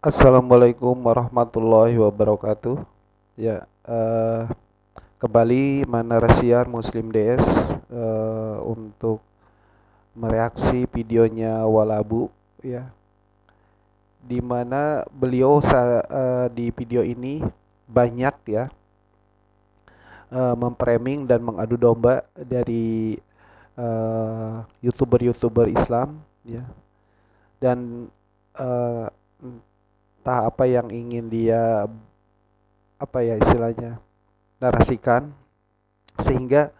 Assalamualaikum warahmatullahi wabarakatuh. Ya, eh, kembali Manarasiar Muslim DS eh, untuk mereaksi videonya Walabu ya. Di mana beliau eh, di video ini banyak ya eh, memframing dan mengadu domba dari youtuber-youtuber Islam ya. Dan eh, entah apa yang ingin dia apa ya istilahnya narasikan sehingga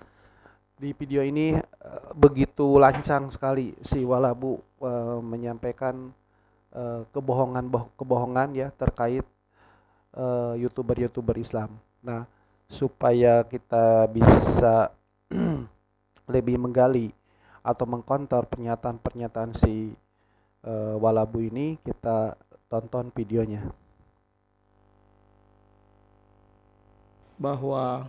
di video ini uh, begitu lancang sekali si Walabu uh, menyampaikan uh, kebohongan kebohongan ya terkait youtuber-youtuber Islam. Nah, supaya kita bisa lebih menggali atau mengkontor pernyataan-pernyataan si uh, Walabu ini, kita tonton videonya. Bahwa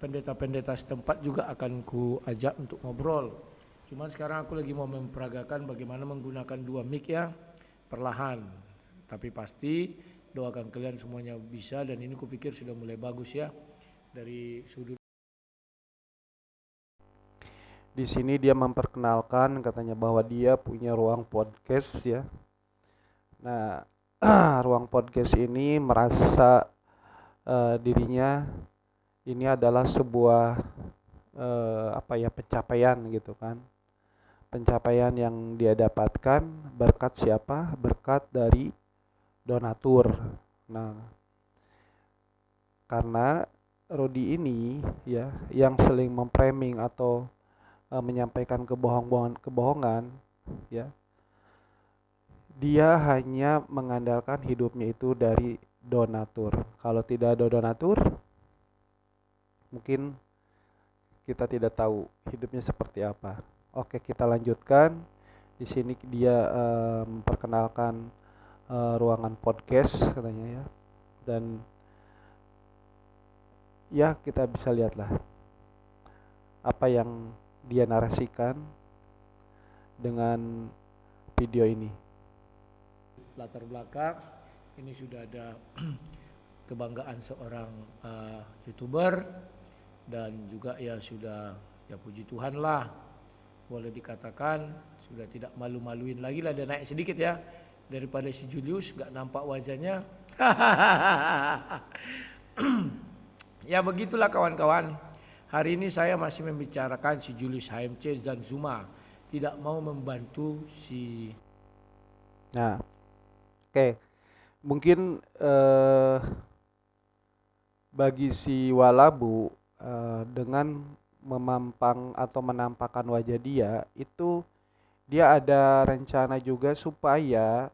pendeta-pendeta setempat juga akan ku ajak untuk ngobrol. Cuman sekarang aku lagi mau memperagakan bagaimana menggunakan dua mic ya perlahan. Tapi pasti doakan kalian semuanya bisa dan ini kupikir sudah mulai bagus ya dari sudut di sini dia memperkenalkan katanya bahwa dia punya ruang podcast ya. Nah, ruang podcast ini merasa uh, dirinya ini adalah sebuah uh, apa ya pencapaian gitu kan. Pencapaian yang dia dapatkan berkat siapa? Berkat dari donatur. Nah karena Rodi ini ya yang seling memframing atau uh, menyampaikan kebohongan kebohongan ya dia hanya mengandalkan hidupnya itu dari donatur. Kalau tidak ada donatur, mungkin kita tidak tahu hidupnya seperti apa. Oke, kita lanjutkan. Di sini dia uh, memperkenalkan uh, ruangan podcast katanya ya. Dan ya kita bisa lihatlah apa yang dia narasikan dengan video ini latar belakang. Ini sudah ada kebanggaan seorang uh, youtuber dan juga ya sudah ya puji Tuhan lah. Boleh dikatakan sudah tidak malu-maluin lagi lah dia naik sedikit ya. Daripada si Julius nggak nampak wajahnya. Ya begitulah kawan-kawan. Hari ini saya masih membicarakan si Julius HMC dan Zuma. Tidak mau membantu si nah Oke, mungkin uh, bagi si Walabu uh, dengan memampang atau menampakkan wajah dia itu dia ada rencana juga supaya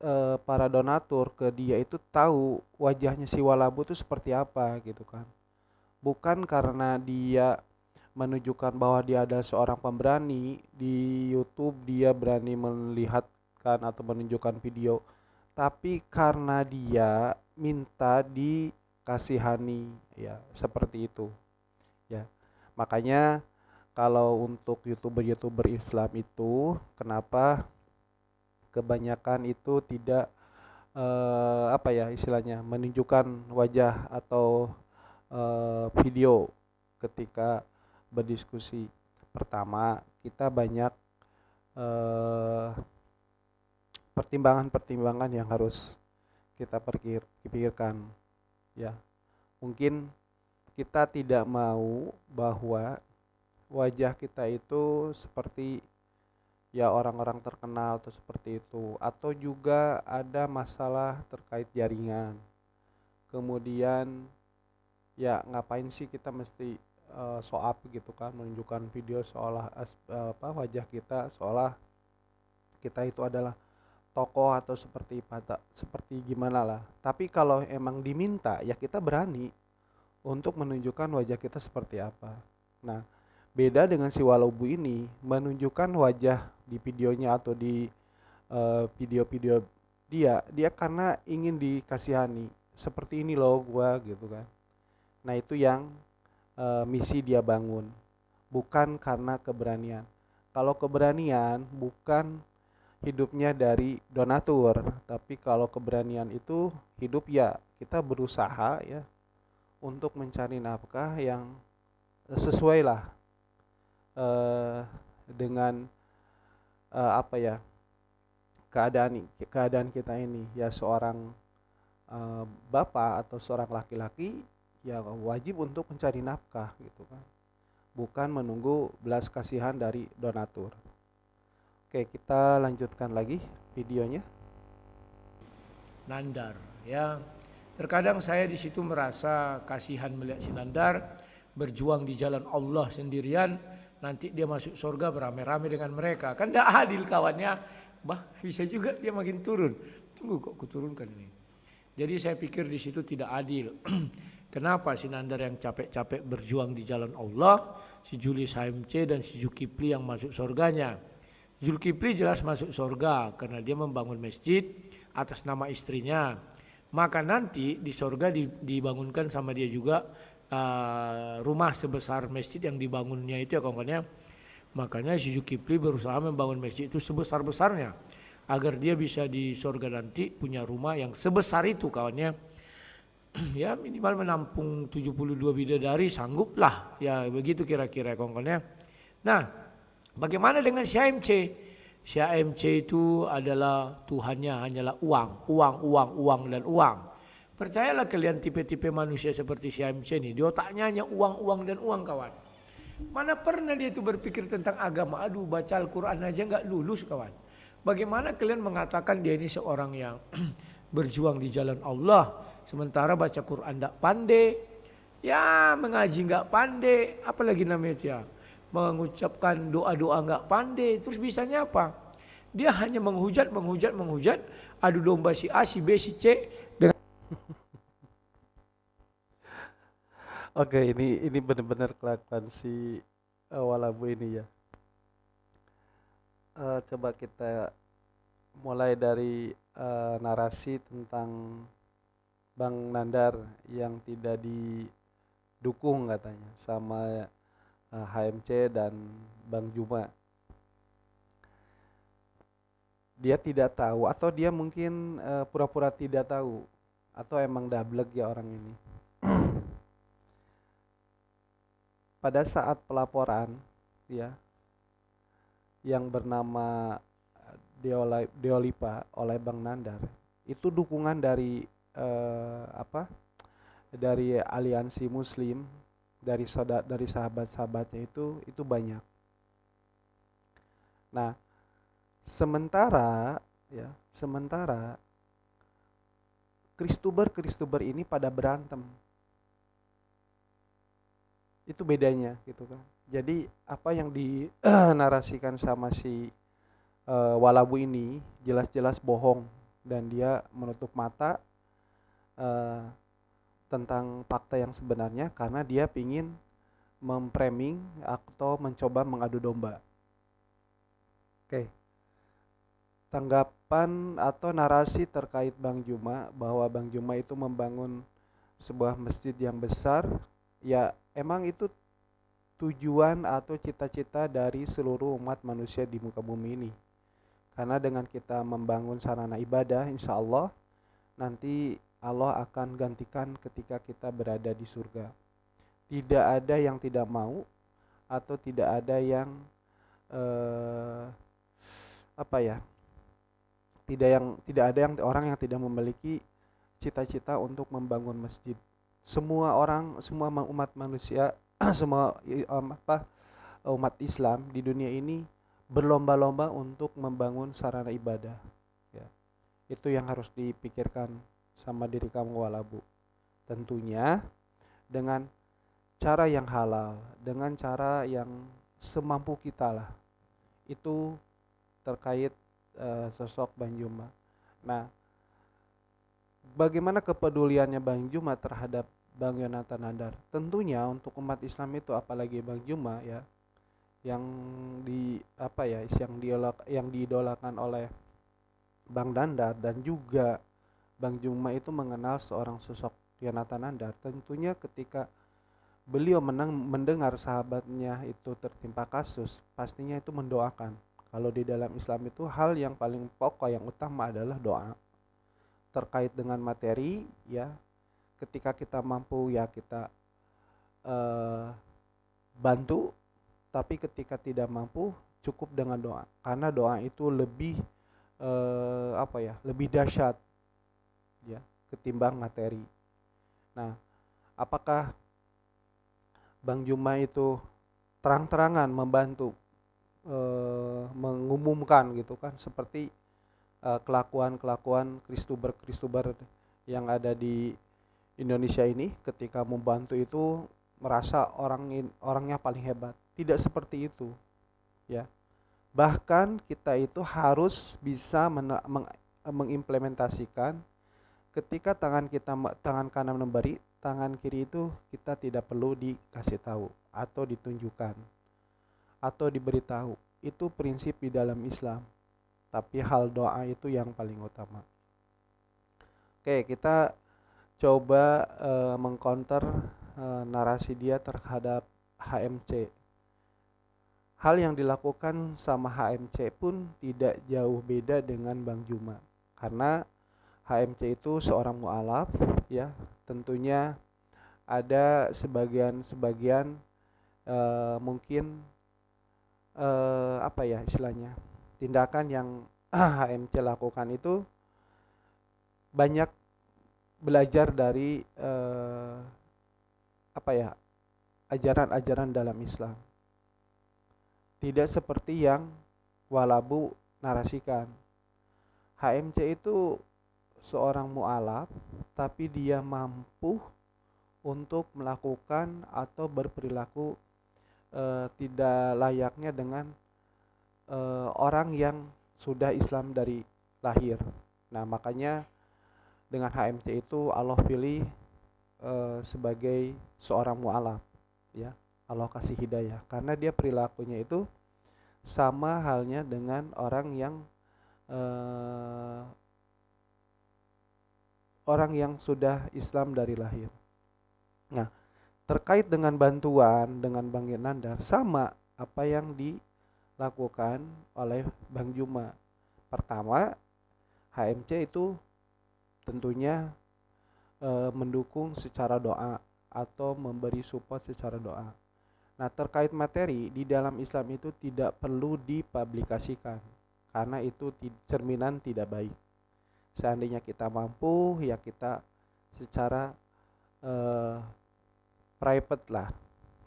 uh, para donatur ke dia itu tahu wajahnya si Walabu itu seperti apa gitu kan. Bukan karena dia menunjukkan bahwa dia adalah seorang pemberani di YouTube dia berani melihatkan atau menunjukkan video tapi karena dia minta dikasihani ya seperti itu ya. Makanya kalau untuk youtuber-youtuber Islam itu kenapa kebanyakan itu tidak eh, apa ya istilahnya menunjukkan wajah atau eh, video ketika berdiskusi? Pertama kita banyak eh, pertimbangan-pertimbangan yang harus kita pikirkan ya. Mungkin kita tidak mau bahwa wajah kita itu seperti ya orang-orang terkenal atau seperti itu atau juga ada masalah terkait jaringan. Kemudian ya ngapain sih kita mesti uh, show up gitu kan menunjukkan video seolah uh, apa wajah kita seolah kita itu adalah tokoh atau seperti pada seperti gimana lah. Tapi kalau emang diminta ya kita berani untuk menunjukkan wajah kita seperti apa. Nah, beda dengan si Walobu ini menunjukkan wajah di videonya atau di eh, video-video uh, dia, dia karena ingin dikasihani. Seperti ini loh gua gitu kan. Nah, itu yang uh, misi dia bangun. Bukan karena keberanian. Kalau keberanian bukan hidupnya dari donatur. Tapi kalau keberanian itu hidup ya kita berusaha ya untuk mencari nafkah yang sesuai lah eh, dengan eh, apa ya keadaan keadaan kita ini. Ya seorang eh, bapak atau seorang laki-laki ya wajib untuk mencari nafkah gitu kan. Bukan menunggu belas kasihan dari donatur Oke, kita lanjutkan lagi videonya. Nandar, ya. Terkadang saya di situ merasa kasihan melihat si Nandar berjuang di jalan Allah sendirian, nanti dia masuk surga beramai-ramai dengan mereka. Kan tidak adil kawannya. Bah, bisa juga dia makin turun. Tunggu kok kuturunkan ini. Jadi saya pikir di situ tidak adil. Kenapa si Nandar yang capek-capek berjuang di jalan Allah, si Julius HMC dan si Zulkifli yang masuk surganya. Zulkifli jelas masuk surga karena dia membangun masjid atas nama istrinya. Maka nanti di surga dibangunkan sama dia juga uh, rumah sebesar masjid yang dibangunnya itu ya kawannya. Makanya si Zulkifli berusaha membangun masjid itu sebesar-besarnya agar dia bisa di surga nanti punya rumah yang sebesar itu kawannya. ya minimal menampung 72 bidadari sangguplah ya begitu kira-kira kawannya. Nah, Bagaimana dengan AMC? Syah AMC itu adalah Tuhannya hanyalah uang, uang, uang, uang dan uang. Percayalah kalian tipe-tipe manusia seperti AMC ini, di otaknya hanya uang, uang dan uang kawan. Mana pernah dia itu berpikir tentang agama? Aduh baca Al-Quran aja nggak lulus kawan. Bagaimana kalian mengatakan dia ini seorang yang berjuang di jalan Allah, sementara baca Quran tidak pandai, ya mengaji nggak pandai, apalagi namanya ya mengucapkan doa-doa nggak pandai, terus bisanya apa? Dia hanya menghujat, menghujat, menghujat, adu domba si A, si B, si C dengan Oke, ini ini benar-benar kelakuan si uh, Walabu ini ya. Uh, coba kita mulai dari uh, narasi tentang Bang Nandar yang tidak didukung katanya sama HMC eh, dan Bang Juma. Dia tidak tahu atau dia mungkin eh, pura-pura uh, tidak tahu atau emang double ya orang ini. Pada saat pelaporan ya yang bernama Deolipa oleh Bang Nandar itu dukungan dari uh, apa dari aliansi Muslim dari saudara dari sahabat-sahabatnya itu itu banyak. Nah, sementara ya, sementara Kristuber-Kristuber ini pada berantem. Itu bedanya gitu kan. Jadi apa yang dinarasikan sama si uh, Walabu ini jelas-jelas bohong dan dia menutup mata uh, tentang fakta yang sebenarnya karena dia ingin memframing atau mencoba mengadu domba. Oke. Tanggapan atau narasi terkait Bang Juma bahwa Bang Juma itu membangun sebuah masjid yang besar, ya emang itu tujuan atau cita-cita dari seluruh umat manusia di muka bumi ini. Karena dengan kita membangun sarana ibadah, insya Allah nanti Allah akan gantikan ketika kita berada di surga. Tidak ada yang tidak mau atau tidak ada yang eh, apa ya? Tidak yang tidak ada yang orang yang tidak memiliki cita-cita untuk membangun masjid. Semua orang, semua umat manusia, semua apa umat Islam di dunia ini berlomba-lomba untuk membangun sarana ibadah. Ya. Itu yang harus dipikirkan sama diri kamu walabu. Tentunya dengan cara yang halal, dengan cara yang semampu kita lah. Itu terkait uh, sosok Bang Juma. Nah, bagaimana kepeduliannya Bang Juma terhadap Bang Yonatan Nandar? Tentunya untuk umat Islam itu apalagi Bang Juma ya yang di apa ya yang diolak yang diidolakan oleh Bang Dandar dan juga Bang Juma itu mengenal seorang sosok Yonatan Nandar tentunya ketika beliau menang, mendengar sahabatnya itu tertimpa kasus pastinya itu mendoakan Kalau di dalam Islam itu hal yang paling pokok yang utama adalah doa. Terkait dengan materi ya, ketika kita mampu ya kita uh, bantu, tapi ketika tidak mampu cukup dengan doa. Karena doa itu lebih uh, apa ya, lebih dahsyat ya ketimbang materi. Nah, apakah Bang Juma itu terang-terangan membantu uh, mengumumkan gitu kan seperti uh, kelakuan-kelakuan kristuber-kristuber yang ada di Indonesia ini ketika membantu itu merasa orang orangnya paling hebat. Tidak seperti itu. Ya. Bahkan kita itu harus bisa meng, mengimplementasikan ketika tangan kita tangan kanan memberi, tangan kiri itu kita tidak perlu dikasih tahu atau ditunjukkan atau diberitahu. Itu prinsip di dalam Islam. Tapi hal doa itu yang paling utama. Oke, kita coba uh, mengcounter uh, narasi dia terhadap HMC. Hal yang dilakukan sama HMC pun tidak jauh beda dengan Bang Juma. Karena HMC itu seorang mualaf ya, tentunya ada sebagian-sebagian uh, mungkin uh, apa ya istilahnya tindakan yang HMC lakukan itu banyak belajar dari uh, apa ya ajaran-ajaran dalam Islam. Tidak seperti yang walabu narasikan. HMC itu seorang mualaf tapi dia mampu untuk melakukan atau berperilaku uh, tidak layaknya dengan uh, orang yang sudah Islam dari lahir. Nah, makanya dengan HMC itu Allah pilih uh, sebagai seorang mualaf, ya. Allah kasih hidayah karena dia perilakunya itu sama halnya dengan orang yang uh, orang yang sudah Islam dari lahir. Nah, terkait dengan bantuan dengan Bang Yenandar sama apa yang dilakukan oleh Bang Juma. Pertama, HMC itu tentunya e, mendukung secara doa atau memberi support secara doa. Nah, terkait materi di dalam Islam itu tidak perlu dipublikasikan karena itu cerminan tidak baik. Seandainya kita mampu, ya kita secara eh, private lah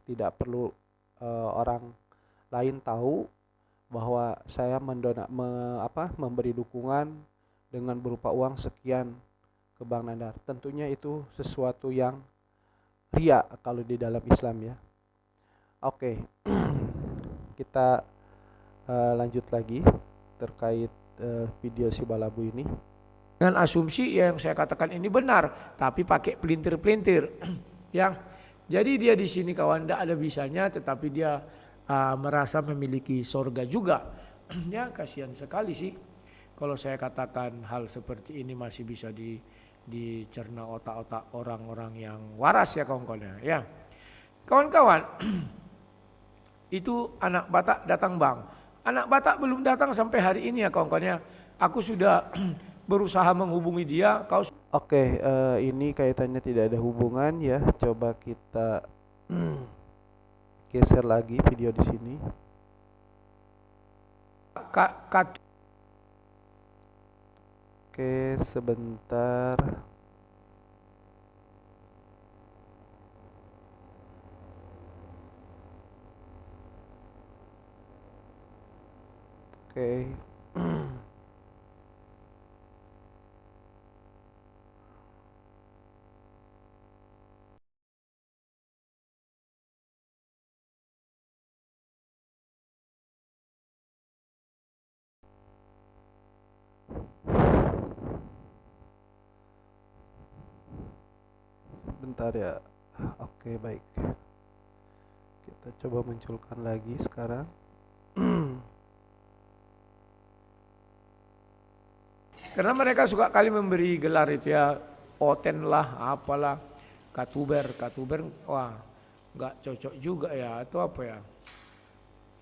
tidak perlu uh, orang lain tahu bahwa saya mendona me, apa memberi dukungan dengan berupa uang sekian ke Bang Nandar. Tentunya itu sesuatu yang ria kalau di dalam Islam ya. Oke. Kita uh, lanjut lagi terkait uh, video si Balabu ini. Dengan asumsi yang saya katakan ini benar, tapi pakai pelintir-pelintir yang jadi dia di sini kawan tidak ada bisanya tetapi dia uh, merasa memiliki sorga juga. ya kasihan sekali sih kalau saya katakan hal seperti ini masih bisa di dicerna otak-otak orang-orang yang waras ya kawan-kawan ya. Kawan-kawan, itu anak Batak datang bang. Anak Batak belum datang sampai hari ini ya kawan-kawan Aku sudah berusaha menghubungi dia, kau Oke, uh, ini kaitannya tidak ada hubungan ya. Coba kita geser lagi video di sini. Oke, sebentar. Oke. Sebentar ya. Oke baik. Kita coba munculkan lagi sekarang. Karena mereka suka kali memberi gelar itu ya. Oten lah apalah. Katuber katuber wah nggak cocok juga ya. Atau apa ya?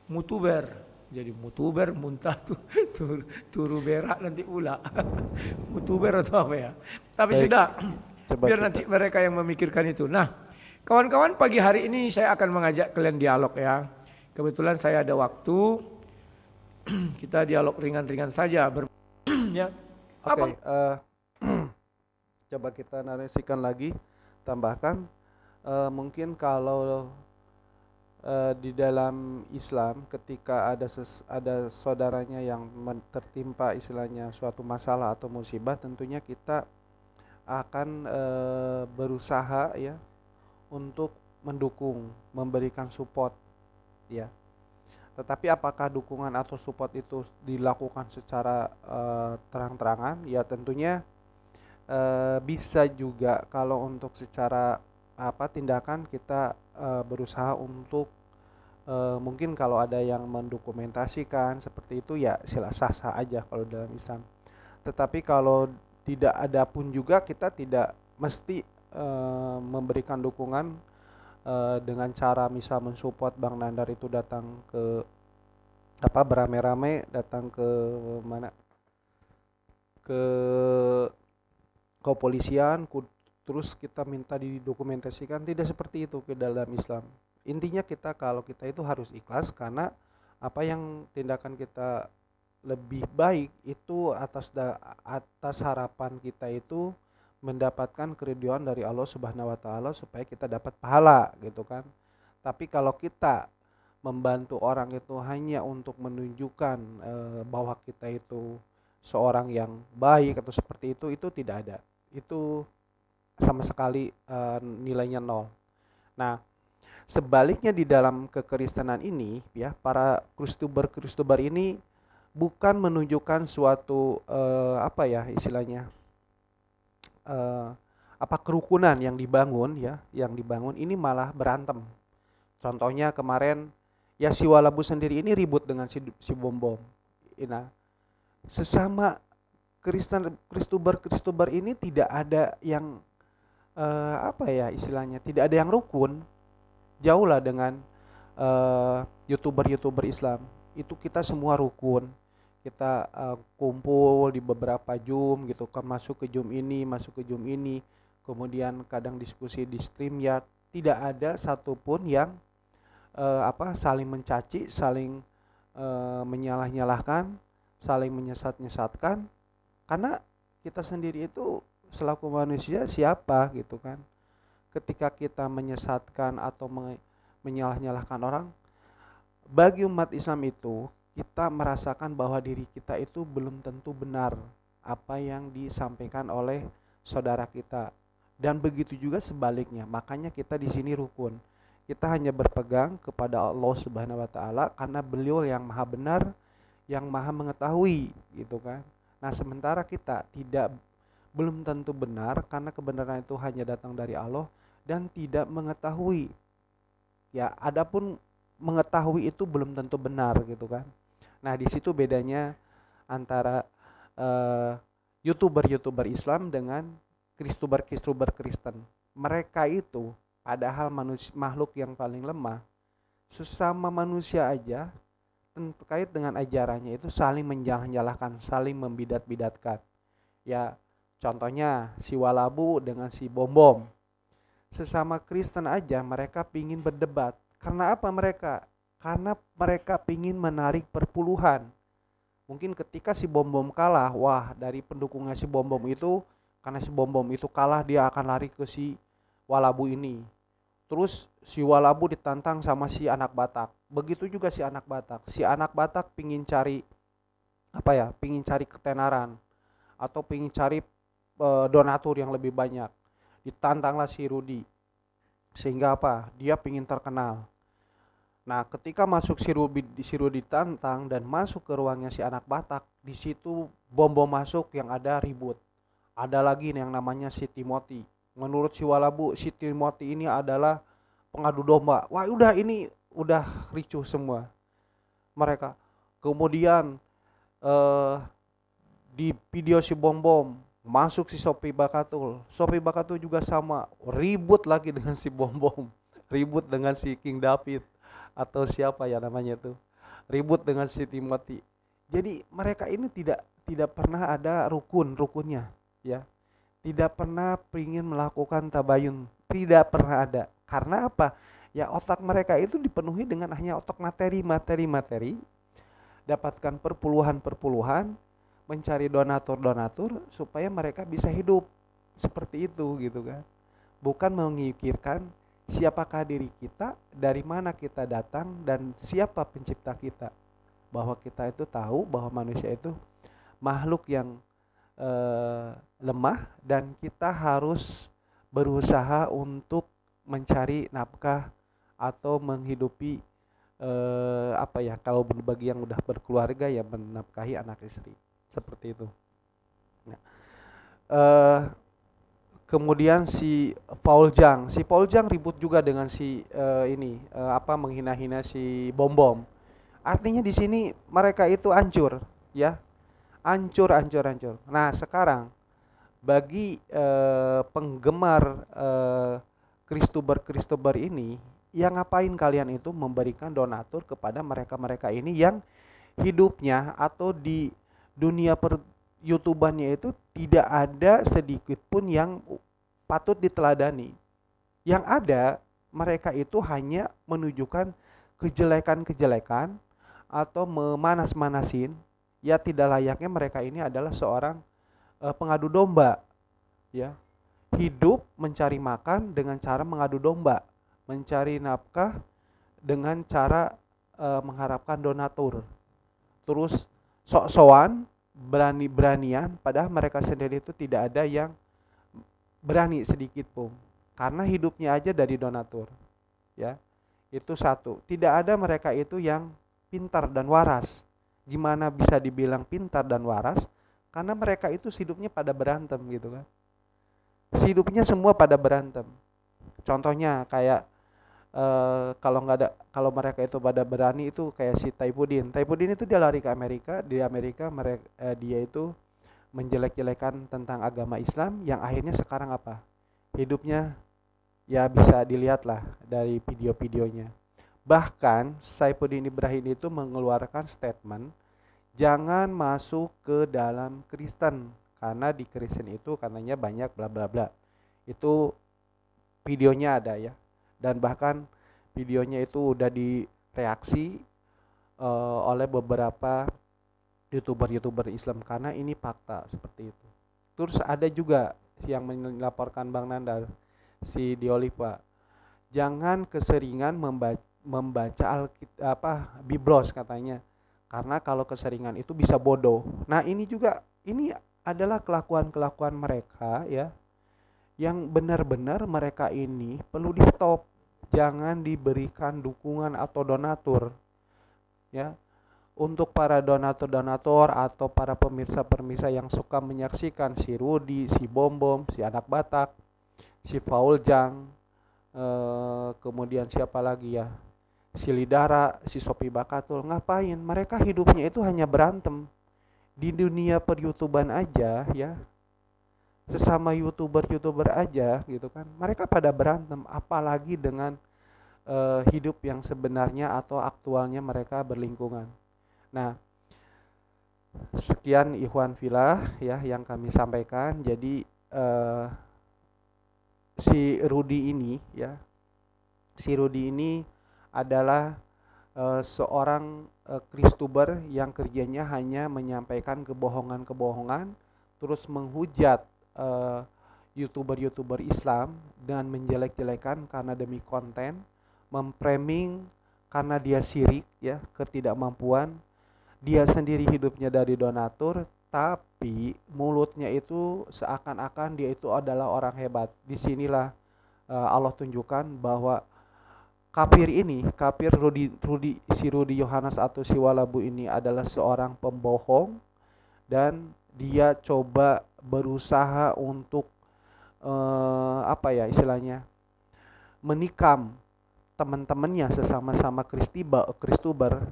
Mutuber. Jadi mutuber muntah tuh tur, turu berak nanti pula. Mutuber atau apa ya? Tapi Baik. sudah Coba biar kita. nanti mereka yang memikirkan itu. Nah kawan-kawan pagi hari ini saya akan mengajak kalian dialog ya. Kebetulan saya ada waktu. Kita dialog ringan-ringan saja. Ber ya. Oke okay, uh, eh, coba kita narasikan lagi tambahkan. Uh, mungkin kalau uh, di dalam Islam ketika ada ses, ada saudaranya yang tertimpa istilahnya suatu masalah atau musibah tentunya kita akan uh, berusaha ya untuk mendukung, memberikan support ya. Tetapi apakah dukungan atau support itu dilakukan secara uh, terang-terangan? Ya tentunya uh, bisa juga kalau untuk secara apa tindakan kita uh, berusaha untuk uh, mungkin kalau ada yang mendokumentasikan seperti itu ya sila sah sah aja kalau dalam Islam. Tetapi kalau tidak ada pun juga kita tidak mesti uh, memberikan dukungan uh, dengan cara misal mensupport Bang Nandar itu datang ke apa beramai-ramai datang ke mana? Ke kepolisian terus kita minta didokumentasikan. Tidak seperti itu ke dalam Islam. Intinya kita kalau kita itu harus ikhlas karena apa yang tindakan kita lebih baik itu atas da, atas harapan kita itu mendapatkan keriduan dari Allah Subhanahu wa taala supaya kita dapat pahala gitu kan. Tapi kalau kita membantu orang itu hanya untuk menunjukkan e, bahwa kita itu seorang yang baik atau seperti itu itu tidak ada. Itu sama sekali uh, nilainya nol. Nah, sebaliknya di dalam kekristenan ini ya para kristuber-kristuber ini bukan menunjukkan suatu uh, apa ya istilahnya uh, apa kerukunan yang dibangun ya, yang dibangun ini malah berantem. Contohnya kemarin ya si Walabu sendiri ini ribut dengan si, si Bom Bom. Nah, sesama Kristen Kristuber Kristuber ini tidak ada yang uh, apa ya istilahnya tidak ada yang rukun jauh lah dengan uh, youtuber-youtuber Islam itu kita semua rukun kita uh, kumpul di beberapa Zoom gitu kan masuk ke Zoom ini masuk ke Zoom ini. Kemudian kadang diskusi di stream ya tidak ada satupun yang uh, apa saling mencaci saling uh, menyalah-nyalahkan saling menyesat-nyesatkan. Karena kita sendiri itu selaku manusia siapa gitu kan. Ketika kita menyesatkan atau menyalah-nyalahkan orang bagi umat Islam itu kita merasakan bahwa diri kita itu belum tentu benar apa yang disampaikan oleh saudara kita dan begitu juga sebaliknya makanya kita di sini rukun kita hanya berpegang kepada Allah Subhanahu wa taala karena beliau yang maha benar yang maha mengetahui gitu kan nah sementara kita tidak belum tentu benar karena kebenaran itu hanya datang dari Allah dan tidak mengetahui. Ya, adapun mengetahui itu belum tentu benar gitu kan. Nah, di situ bedanya antara uh, youtuber-youtuber Islam dengan kristuber-kristuber Kristen. Mereka itu padahal manusia, makhluk yang paling lemah, sesama manusia aja terkait dengan ajarannya itu saling menjalah-jalahkan, saling membidat-bidatkan. Ya, Contohnya si Walabu dengan si Bom Bom. Sesama Kristen aja mereka pingin berdebat. Karena apa mereka? Karena mereka pingin menarik perpuluhan. Mungkin ketika si Bom Bom kalah, wah dari pendukungnya si Bom Bom itu, karena si Bom Bom itu kalah dia akan lari ke si Walabu ini. Terus si Walabu ditantang sama si anak Batak. Begitu juga si anak Batak. Si anak Batak pingin cari apa ya? Pingin cari ketenaran atau pingin cari Eh, donatur yang lebih banyak. Ditantanglah si Rudi. Sehingga apa? Dia ingin terkenal. Nah, ketika masuk si Rudi, si Rudi ditantang dan masuk ke ruangnya si anak Batak, di situ bom-bom masuk yang ada ribut. Ada lagi yang namanya si Timothy. Menurut si Walabu, si Timothy ini adalah pengadu domba. Wah, udah ini udah ricuh semua mereka. Kemudian eh, di video si bom bom masuk si Sopi Bakatul Sopi Bakatul juga sama ribut lagi dengan si Bom Bom ribut dengan si King David atau siapa ya namanya tuh ribut dengan si Timothy. Jadi mereka ini tidak tidak pernah ada rukun rukunnya, ya. Tidak pernah ingin melakukan tabayun, tidak pernah ada. Karena apa? Ya otak mereka itu dipenuhi dengan hanya otak materi, materi, materi. Dapatkan perpuluhan-perpuluhan, mencari donatur-donatur supaya mereka bisa hidup seperti itu gitu kan. Bukan memikirkan siapakah diri kita, dari mana kita datang, dan siapa pencipta kita. Bahwa kita itu tahu bahwa manusia itu makhluk yang eh, lemah dan kita harus berusaha untuk mencari nafkah atau menghidupi eh, apa ya kalau bagi yang udah berkeluarga ya menafkahi anak istri seperti itu. Nah, eh, kemudian si Paul Jang. Si Paul Jang ribut juga dengan si uh, ini uh, apa menghina-hina si Bom Bom. Artinya di sini mereka itu hancur ya. Hancur hancur hancur. Nah sekarang bagi uh, penggemar uh, Kristuber Kristuber ini yang ngapain kalian itu memberikan donatur kepada mereka-mereka ini yang hidupnya atau di dunia per youtubannya itu tidak ada sedikit pun yang patut diteladani. Yang ada mereka itu hanya menunjukkan kejelekan-kejelekan atau memanas-manasin. Ya tidak layaknya mereka ini adalah seorang uh, pengadu domba ya. Hidup mencari makan dengan cara mengadu domba mencari nafkah dengan cara uh, mengharapkan donatur. Terus sok-sokan berani-beranian padahal mereka sendiri itu tidak ada yang berani sedikit pun. Karena hidupnya aja dari donatur ya. Itu satu. Tidak ada mereka itu yang pintar dan waras. Gimana bisa dibilang pintar dan waras? Karena mereka itu hidupnya pada berantem gitu kan. Hidupnya semua pada berantem. Contohnya kayak Uh, kalau nggak ada kalau mereka itu pada berani itu kayak si Taipudin Taipudin itu dia lari ke Amerika di Amerika mereka uh, dia itu menjelek-jelekan tentang agama Islam yang akhirnya sekarang apa? Hidupnya ya bisa dilihat lah dari video-videonya. Bahkan Saifuddin Ibrahim itu mengeluarkan statement jangan masuk ke dalam Kristen karena di Kristen itu katanya banyak bla bla bla. Itu videonya ada ya dan bahkan videonya itu udah direaksi uh, oleh beberapa youtuber-youtuber Islam karena ini fakta seperti itu. Terus ada juga yang melaporkan Bang Nanda si Diolipa jangan keseringan membaca membaca Alkit apa Biblos katanya karena kalau keseringan itu bisa bodoh. Nah, ini juga ini adalah kelakuan-kelakuan mereka ya yang benar-benar mereka ini perlu di stop jangan diberikan dukungan atau donatur ya. Untuk para donatur-donatur atau para pemirsa-pemirsa yang suka menyaksikan si Rudi, si Bom Bom, si anak Batak, si Faul Jang, eh, kemudian siapa lagi ya, si Lidara, si Sopi Bakatul, ngapain? Mereka hidupnya itu hanya berantem. Di dunia per youtuban aja ya, sesama youtuber-youtuber aja gitu kan. Mereka pada berantem apalagi dengan uh, hidup yang sebenarnya atau aktualnya mereka berlingkungan. Nah sekian Ikhwan Filah ya yang kami sampaikan. Jadi uh, si Rudi ini ya si Rudi ini adalah uh, seorang Kristuber yang kerjanya hanya menyampaikan kebohongan-kebohongan terus menghujat uh, youtuber-youtuber Islam dengan menjelek-jelekan karena demi konten, memframing karena dia sirik ya ketidakmampuan, dia sendiri hidupnya dari donatur, tapi mulutnya itu seakan-akan dia itu adalah orang hebat. Di sinilah uh, Allah tunjukkan bahwa kafir ini, kafir Rudi, Rudi si Rudi Yohanes atau si Walabu ini adalah seorang pembohong dan dia coba berusaha untuk uh, apa ya istilahnya menikam teman-temannya sesama-sama Kristiba Kristuber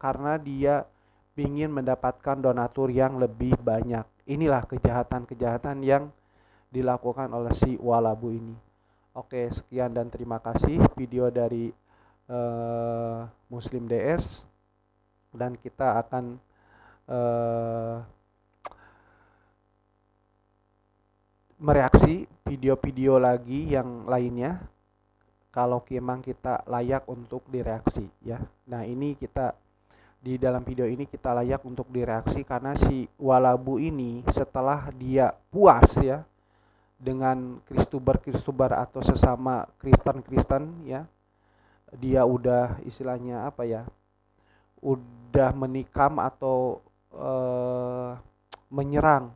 karena dia ingin mendapatkan donatur yang lebih banyak. Inilah kejahatan-kejahatan yang dilakukan oleh si Walabu ini. Oke, sekian dan terima kasih video dari uh, Muslim DS. dan kita akan uh, mereaksi video-video lagi yang lainnya kalau memang kita layak untuk direaksi ya. Nah, ini kita di dalam video ini kita layak untuk direaksi karena si Walabu ini setelah dia puas ya dengan kristubar-kristubar atau sesama Kristen-Kristen ya. Dia udah istilahnya apa ya? Udah menikam atau uh, menyerang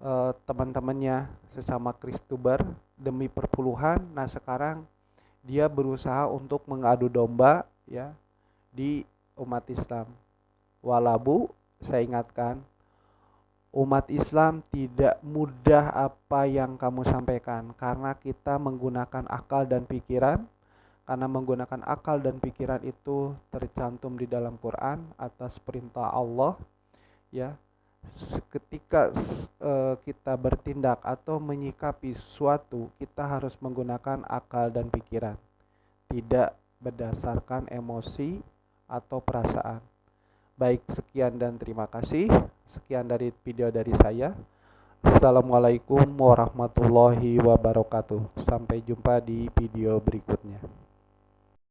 uh, teman-temannya sesama Kristuber demi perpuluhan. Nah, sekarang dia berusaha untuk mengadu domba ya di umat Islam. Walabu saya ingatkan umat Islam tidak mudah apa yang kamu sampaikan karena kita menggunakan akal dan pikiran karena menggunakan akal dan pikiran itu tercantum di dalam Quran atas perintah Allah ya ketika uh, kita bertindak atau menyikapi sesuatu, kita harus menggunakan akal dan pikiran, tidak berdasarkan emosi atau perasaan. Baik, sekian dan terima kasih. Sekian dari video dari saya. Assalamualaikum warahmatullahi wabarakatuh. Sampai jumpa di video berikutnya.